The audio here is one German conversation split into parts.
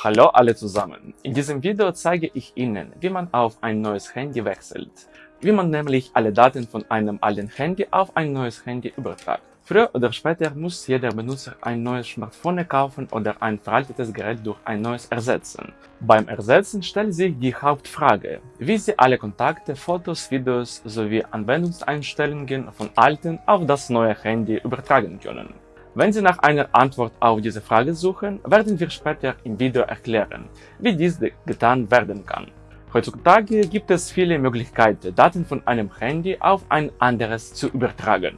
Hallo alle zusammen! In diesem Video zeige ich Ihnen, wie man auf ein neues Handy wechselt, wie man nämlich alle Daten von einem alten Handy auf ein neues Handy übertragt. Früher oder später muss jeder Benutzer ein neues Smartphone kaufen oder ein veraltetes Gerät durch ein neues ersetzen. Beim Ersetzen stellt sich die Hauptfrage, wie Sie alle Kontakte, Fotos, Videos sowie Anwendungseinstellungen von alten auf das neue Handy übertragen können. Wenn Sie nach einer Antwort auf diese Frage suchen, werden wir später im Video erklären, wie dies getan werden kann. Heutzutage gibt es viele Möglichkeiten, Daten von einem Handy auf ein anderes zu übertragen.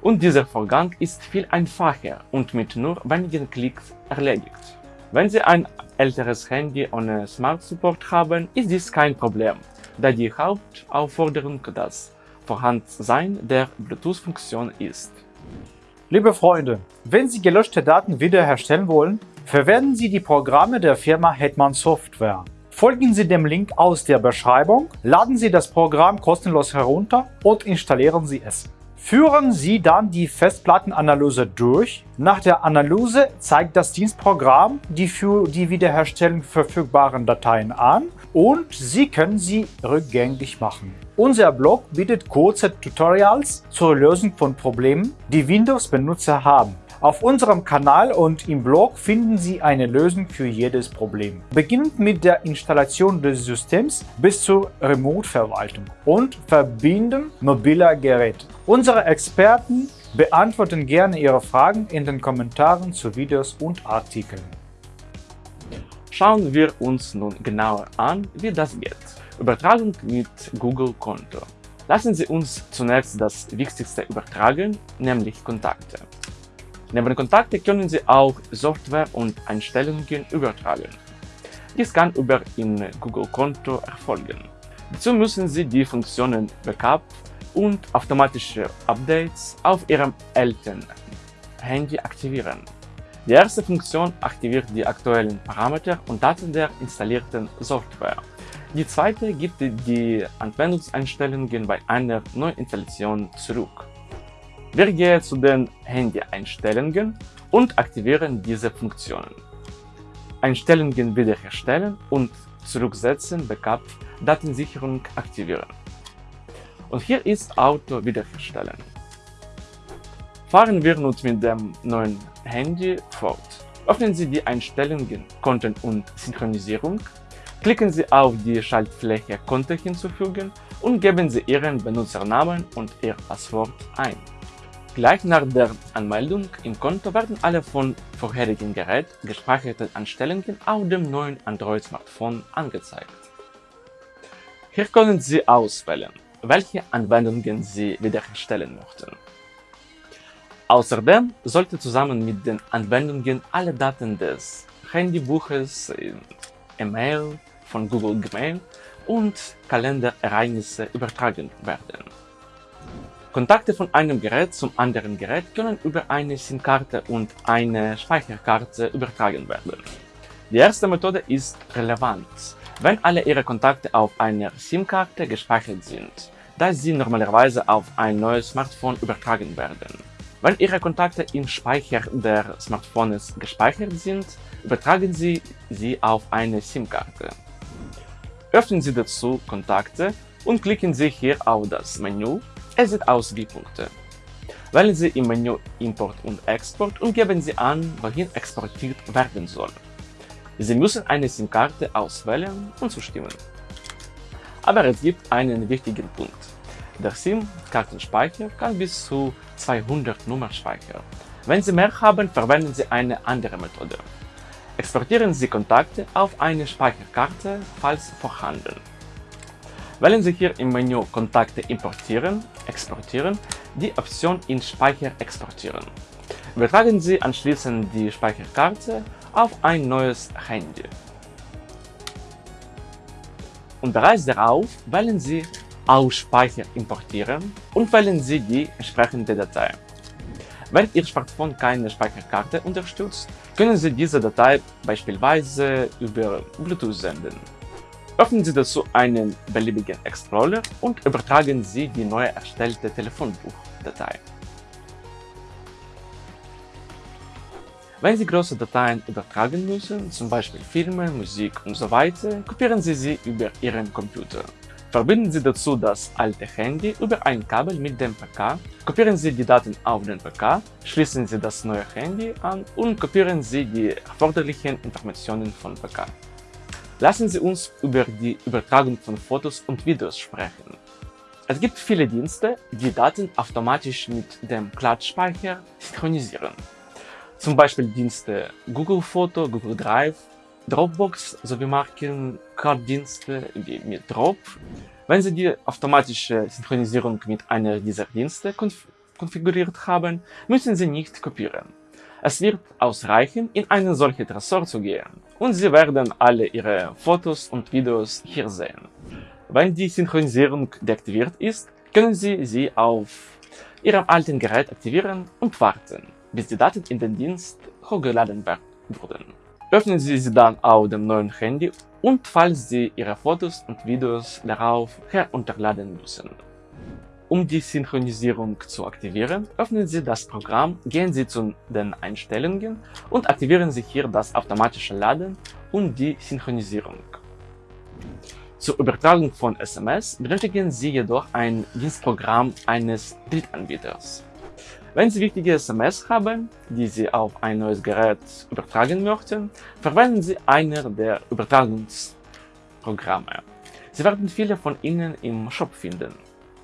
Und dieser Vorgang ist viel einfacher und mit nur wenigen Klicks erledigt. Wenn Sie ein älteres Handy ohne Smart Support haben, ist dies kein Problem, da die Hauptaufforderung das Vorhandensein der Bluetooth-Funktion ist. Liebe Freunde, wenn Sie gelöschte Daten wiederherstellen wollen, verwenden Sie die Programme der Firma Hetman Software. Folgen Sie dem Link aus der Beschreibung, laden Sie das Programm kostenlos herunter und installieren Sie es. Führen Sie dann die Festplattenanalyse durch. Nach der Analyse zeigt das Dienstprogramm die für die Wiederherstellung verfügbaren Dateien an und Sie können sie rückgängig machen. Unser Blog bietet kurze Tutorials zur Lösung von Problemen, die Windows-Benutzer haben. Auf unserem Kanal und im Blog finden Sie eine Lösung für jedes Problem. Beginnend mit der Installation des Systems bis zur Remote-Verwaltung und Verbinden mobiler Geräte. Unsere Experten beantworten gerne Ihre Fragen in den Kommentaren zu Videos und Artikeln. Schauen wir uns nun genauer an, wie das geht. Übertragung mit Google-Konto. Lassen Sie uns zunächst das Wichtigste übertragen, nämlich Kontakte. Neben Kontakte können Sie auch Software und Einstellungen übertragen. Dies kann über Ihr Google-Konto erfolgen. Dazu müssen Sie die Funktionen Backup und automatische Updates auf Ihrem älteren Handy aktivieren. Die erste Funktion aktiviert die aktuellen Parameter und Daten der installierten Software. Die zweite gibt die Anwendungseinstellungen bei einer Neuinstallation zurück. Wir gehen zu den Handy-Einstellungen und aktivieren diese Funktionen. Einstellungen wiederherstellen und zurücksetzen, Backup, Datensicherung aktivieren. Und hier ist Auto wiederherstellen. Fahren wir nun mit dem neuen Handy fort. Öffnen Sie die Einstellungen Konten und Synchronisierung, klicken Sie auf die Schaltfläche Konto hinzufügen und geben Sie Ihren Benutzernamen und Ihr Passwort ein. Gleich nach der Anmeldung im Konto werden alle von vorherigen Gerät gespeicherten Einstellungen auf dem neuen Android-Smartphone angezeigt. Hier können Sie auswählen, welche Anwendungen Sie wiederherstellen möchten. Außerdem sollte zusammen mit den Anwendungen alle Daten des Handybuches, E-Mail, von Google Gmail und Kalenderereignisse übertragen werden. Kontakte von einem Gerät zum anderen Gerät können über eine SIM-Karte und eine Speicherkarte übertragen werden. Die erste Methode ist relevant, wenn alle Ihre Kontakte auf einer SIM-Karte gespeichert sind, da sie normalerweise auf ein neues Smartphone übertragen werden. Wenn Ihre Kontakte im Speicher der Smartphones gespeichert sind, übertragen Sie sie auf eine SIM-Karte. Öffnen Sie dazu Kontakte und klicken Sie hier auf das Menü es sieht aus wie Punkte. Wählen Sie im Menü Import und Export und geben Sie an, wohin exportiert werden soll. Sie müssen eine SIM-Karte auswählen und zustimmen. Aber es gibt einen wichtigen Punkt. Der SIM-Kartenspeicher kann bis zu 200 Nummern speichern. Wenn Sie mehr haben, verwenden Sie eine andere Methode. Exportieren Sie Kontakte auf eine Speicherkarte, falls vorhanden. Wählen Sie hier im Menü Kontakte importieren, exportieren die Option in Speicher exportieren. Übertragen Sie anschließend die Speicherkarte auf ein neues Handy. Und bereits darauf wählen Sie aus Speicher importieren und wählen Sie die entsprechende Datei. Wenn Ihr Smartphone keine Speicherkarte unterstützt, können Sie diese Datei beispielsweise über Bluetooth senden. Öffnen Sie dazu einen beliebigen Explorer und übertragen Sie die neu erstellte Telefonbuchdatei. Wenn Sie große Dateien übertragen müssen, zum Beispiel Filme, Musik und so kopieren Sie sie über Ihren Computer. Verbinden Sie dazu das alte Handy über ein Kabel mit dem PK, kopieren Sie die Daten auf den PK, schließen Sie das neue Handy an und kopieren Sie die erforderlichen Informationen von PK. Lassen Sie uns über die Übertragung von Fotos und Videos sprechen. Es gibt viele Dienste, die Daten automatisch mit dem Cloud-Speicher synchronisieren. Zum Beispiel Dienste Google Foto, Google Drive, Dropbox sowie Markencard-Dienste wie mit Drop. Wenn Sie die automatische Synchronisierung mit einer dieser Dienste konf konfiguriert haben, müssen Sie nicht kopieren. Es wird ausreichen, in einen solchen Tresor zu gehen und Sie werden alle Ihre Fotos und Videos hier sehen. Wenn die Synchronisierung deaktiviert ist, können Sie sie auf Ihrem alten Gerät aktivieren und warten, bis die Daten in den Dienst hochgeladen wurden. Öffnen Sie sie dann auf dem neuen Handy und falls Sie Ihre Fotos und Videos darauf herunterladen müssen. Um die Synchronisierung zu aktivieren, öffnen Sie das Programm, gehen Sie zu den Einstellungen und aktivieren Sie hier das automatische Laden und die Synchronisierung. Zur Übertragung von SMS benötigen Sie jedoch ein Dienstprogramm eines Drittanbieters. Wenn Sie wichtige SMS haben, die Sie auf ein neues Gerät übertragen möchten, verwenden Sie einer der Übertragungsprogramme. Sie werden viele von ihnen im Shop finden,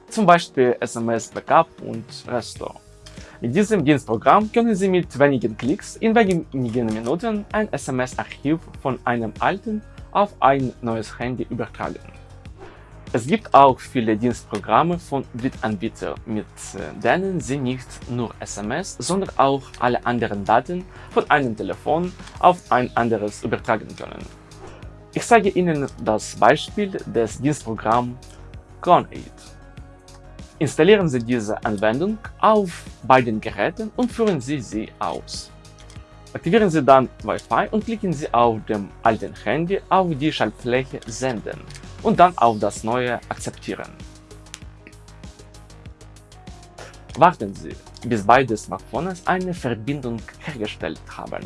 zum Beispiel SMS Backup und Restore. Mit diesem Dienstprogramm können Sie mit wenigen Klicks in wenigen Minuten ein SMS-Archiv von einem alten auf ein neues Handy übertragen. Es gibt auch viele Dienstprogramme von Drittanbietern, mit äh, denen Sie nicht nur SMS, sondern auch alle anderen Daten von einem Telefon auf ein anderes übertragen können. Ich zeige Ihnen das Beispiel des Dienstprogramms ConAid. Installieren Sie diese Anwendung auf beiden Geräten und führen Sie sie aus. Aktivieren Sie dann Wi-Fi und klicken Sie auf dem alten Handy auf die Schaltfläche Senden und dann auf das neue Akzeptieren. Warten Sie, bis beide Smartphones eine Verbindung hergestellt haben.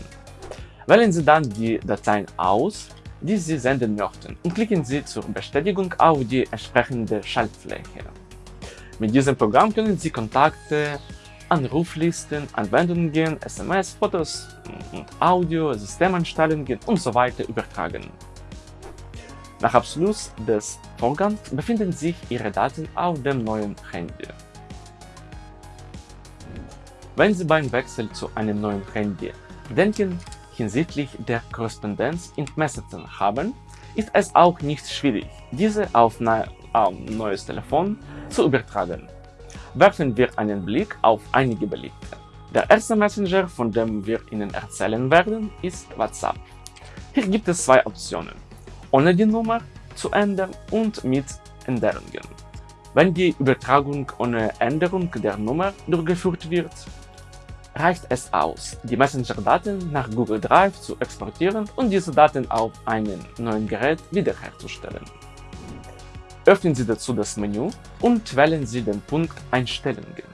Wählen Sie dann die Dateien aus, die Sie senden möchten und klicken Sie zur Bestätigung auf die entsprechende Schaltfläche. Mit diesem Programm können Sie Kontakte, Anruflisten, Anwendungen, SMS, Fotos und Audio, Systemanstellungen usw. So übertragen. Nach Abschluss des Vorgangs befinden sich Ihre Daten auf dem neuen Handy. Wenn Sie beim Wechsel zu einem neuen Handy Bedenken hinsichtlich der Korrespondenz in Messenger haben, ist es auch nicht schwierig, diese auf ein neues Telefon zu übertragen werfen wir einen Blick auf einige Beliebte. Der erste Messenger, von dem wir Ihnen erzählen werden, ist WhatsApp. Hier gibt es zwei Optionen, ohne die Nummer zu ändern und mit Änderungen. Wenn die Übertragung ohne Änderung der Nummer durchgeführt wird, reicht es aus, die Messenger-Daten nach Google Drive zu exportieren und diese Daten auf einem neuen Gerät wiederherzustellen. Öffnen Sie dazu das Menü und wählen Sie den Punkt Einstellungen.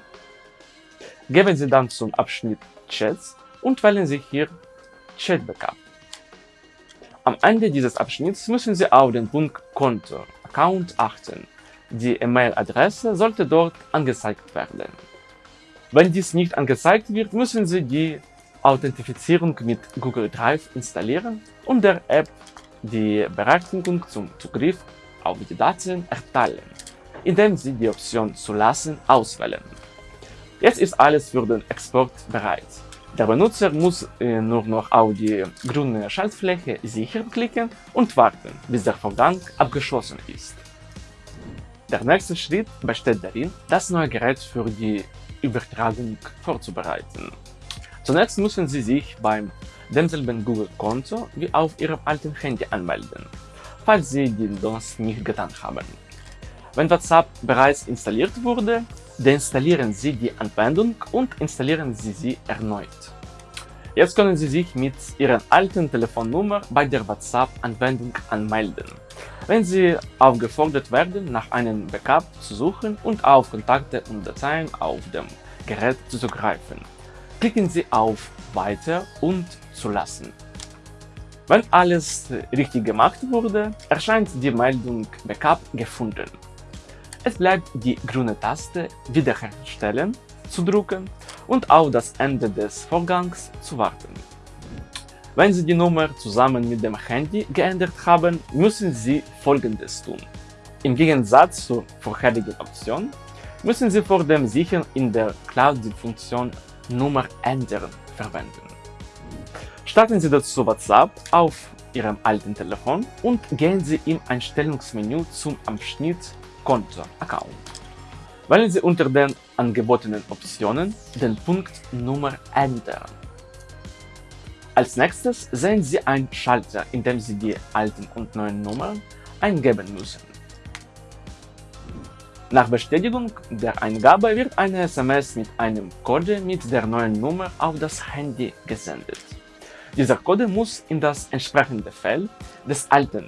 Gehen Sie dann zum Abschnitt Chats und wählen Sie hier Chat Backup. Am Ende dieses Abschnitts müssen Sie auf den Punkt Konto Account achten. Die E-Mail-Adresse sollte dort angezeigt werden. Wenn dies nicht angezeigt wird, müssen Sie die Authentifizierung mit Google Drive installieren und der App die Berechtigung zum Zugriff auf die Daten erteilen, indem Sie die Option Zulassen auswählen. Jetzt ist alles für den Export bereit. Der Benutzer muss äh, nur noch auf die grüne Schaltfläche Sichern klicken und warten, bis der Vorgang abgeschlossen ist. Der nächste Schritt besteht darin, das neue Gerät für die Übertragung vorzubereiten. Zunächst müssen Sie sich beim demselben Google-Konto wie auf Ihrem alten Handy anmelden falls Sie das nicht getan haben. Wenn WhatsApp bereits installiert wurde, deinstallieren Sie die Anwendung und installieren Sie sie erneut. Jetzt können Sie sich mit Ihrer alten Telefonnummer bei der WhatsApp-Anwendung anmelden. Wenn Sie aufgefordert werden, nach einem Backup zu suchen und auf Kontakte und Dateien auf dem Gerät zuzugreifen, klicken Sie auf Weiter und Zulassen. Wenn alles richtig gemacht wurde, erscheint die Meldung Backup gefunden. Es bleibt die grüne Taste Wiederherstellen zu drücken und auf das Ende des Vorgangs zu warten. Wenn Sie die Nummer zusammen mit dem Handy geändert haben, müssen Sie folgendes tun. Im Gegensatz zur vorherigen Option müssen Sie vor dem Sichern in der Cloud die Funktion Nummer ändern verwenden. Starten Sie dazu WhatsApp auf Ihrem alten Telefon und gehen Sie im Einstellungsmenü zum Abschnitt Konto Account. Wählen Sie unter den angebotenen Optionen den Punkt Nummer ändern. Als nächstes sehen Sie einen Schalter, in dem Sie die alten und neuen Nummern eingeben müssen. Nach Bestätigung der Eingabe wird eine SMS mit einem Code mit der neuen Nummer auf das Handy gesendet. Dieser Code muss in das entsprechende Feld des alten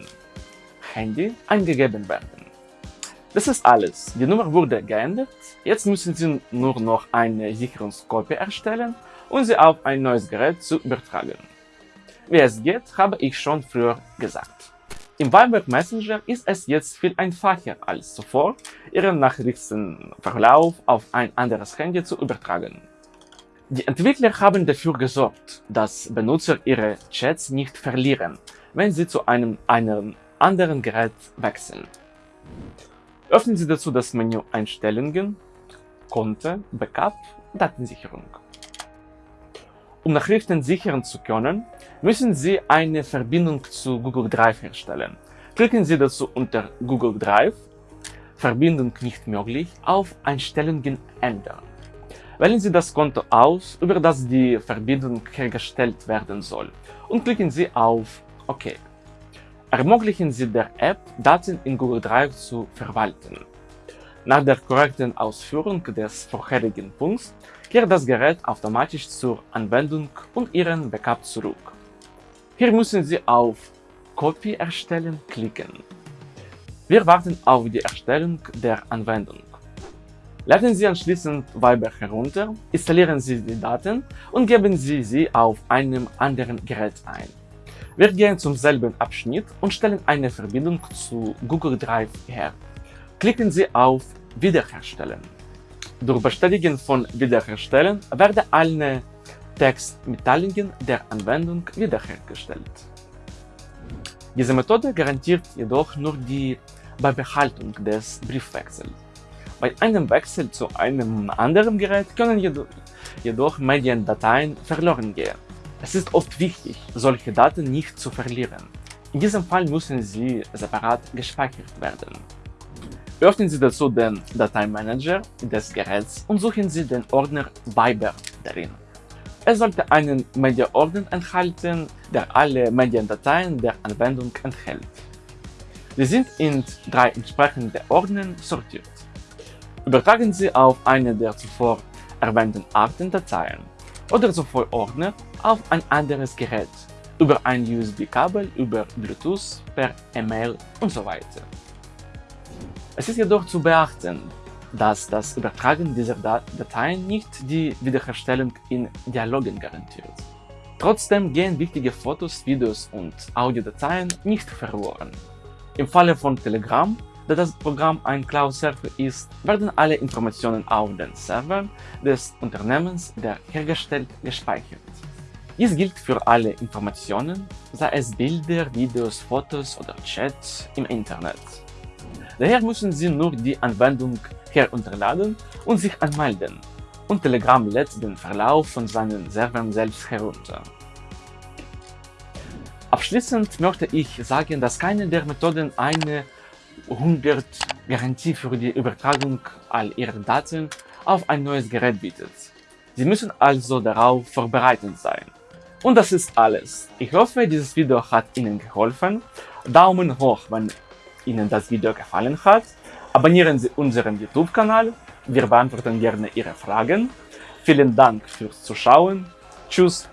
Handy eingegeben werden. Das ist alles. Die Nummer wurde geändert. Jetzt müssen Sie nur noch eine Sicherungskopie erstellen und sie auf ein neues Gerät zu übertragen. Wie es geht, habe ich schon früher gesagt. Im Viber Messenger ist es jetzt viel einfacher als zuvor, Ihren Nachrichtenverlauf auf ein anderes Handy zu übertragen. Die Entwickler haben dafür gesorgt, dass Benutzer ihre Chats nicht verlieren, wenn sie zu einem, einem anderen Gerät wechseln. Öffnen Sie dazu das Menü Einstellungen, Konto, Backup, Datensicherung. Um Nachrichten sichern zu können, müssen Sie eine Verbindung zu Google Drive herstellen. Klicken Sie dazu unter Google Drive, Verbindung nicht möglich, auf Einstellungen ändern. Wählen Sie das Konto aus, über das die Verbindung hergestellt werden soll und klicken Sie auf OK. Ermöglichen Sie der App, Daten in Google Drive zu verwalten. Nach der korrekten Ausführung des vorherigen Punkts kehrt das Gerät automatisch zur Anwendung und Ihren Backup zurück. Hier müssen Sie auf Copy erstellen klicken. Wir warten auf die Erstellung der Anwendung. Laden Sie anschließend Viber herunter, installieren Sie die Daten und geben Sie sie auf einem anderen Gerät ein. Wir gehen zum selben Abschnitt und stellen eine Verbindung zu Google Drive her. Klicken Sie auf Wiederherstellen. Durch Bestätigen von Wiederherstellen werden alle Textmitteilungen der Anwendung wiederhergestellt. Diese Methode garantiert jedoch nur die Beibehaltung des Briefwechsels. Bei einem Wechsel zu einem anderen Gerät können jedoch Mediendateien verloren gehen. Es ist oft wichtig, solche Daten nicht zu verlieren. In diesem Fall müssen sie separat gespeichert werden. Öffnen Sie dazu den Dateimanager des Geräts und suchen Sie den Ordner Viber darin. Es sollte einen Media-Ordner enthalten, der alle Mediendateien der Anwendung enthält. Sie sind in drei entsprechende Ordner sortiert. Übertragen Sie auf eine der zuvor erwähnten Arten Dateien oder sowohl Ordner auf ein anderes Gerät über ein USB-Kabel, über Bluetooth, per E-Mail und so weiter. Es ist jedoch zu beachten, dass das Übertragen dieser Dateien nicht die Wiederherstellung in Dialogen garantiert. Trotzdem gehen wichtige Fotos, Videos und Audiodateien nicht verloren. Im Falle von Telegram, da das Programm ein Cloud-Server ist, werden alle Informationen auf den Servern des Unternehmens, der hergestellt, gespeichert. Dies gilt für alle Informationen, sei es Bilder, Videos, Fotos oder Chats im Internet. Daher müssen Sie nur die Anwendung herunterladen und sich anmelden, und Telegram lädt den Verlauf von seinen Servern selbst herunter. Abschließend möchte ich sagen, dass keine der Methoden eine 100 Garantie für die Übertragung all Ihrer Daten auf ein neues Gerät bietet. Sie müssen also darauf vorbereitet sein. Und das ist alles. Ich hoffe, dieses Video hat Ihnen geholfen. Daumen hoch, wenn Ihnen das Video gefallen hat. Abonnieren Sie unseren YouTube-Kanal. Wir beantworten gerne Ihre Fragen. Vielen Dank fürs Zuschauen. Tschüss